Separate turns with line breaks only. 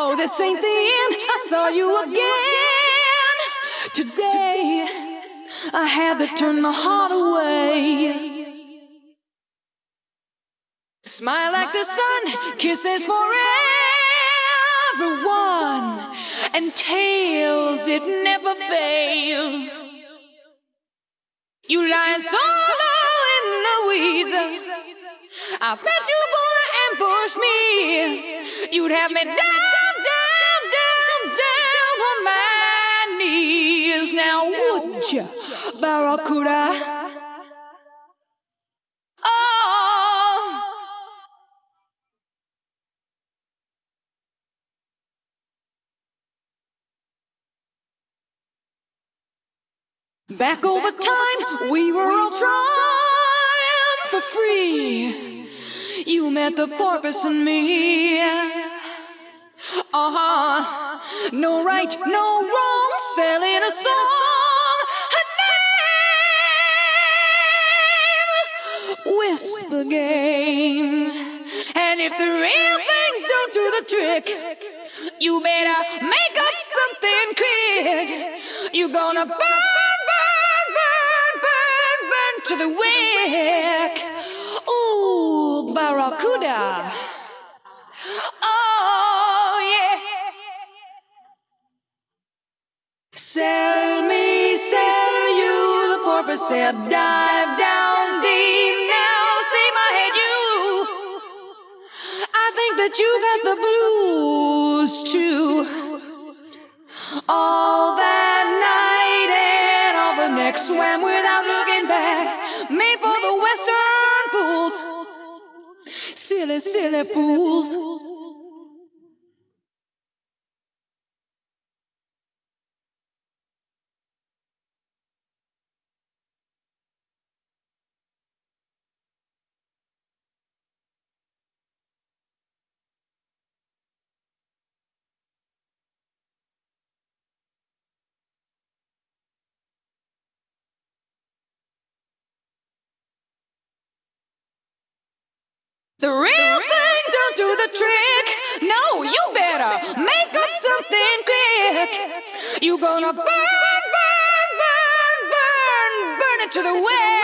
No, this ain't the end. I saw you again. Today, I had to turn my heart away. Smile like the sun, kisses for everyone, and tails, it never fails. You lie solo in the weeds. I bet you gonna ambush me. You'd have me down, Barracuda? Oh. Back over time, we were all trying for free. You met the porpoise and me. Uh huh. No right, no wrong, selling a song. Whisper game. And if the real thing don't do the trick, you better make up something quick. You're gonna burn, burn, burn, burn, burn to the wick. Ooh, Barracuda. Oh, yeah. Sell me, sell you. The porpoise said, dive that you got the blues too. All that night and all the next swam without looking back. Made for the western pools. Silly, silly fools. The real thing don't do the trick. No, you better make up something quick. You gonna burn, burn, burn, burn, burn it to the.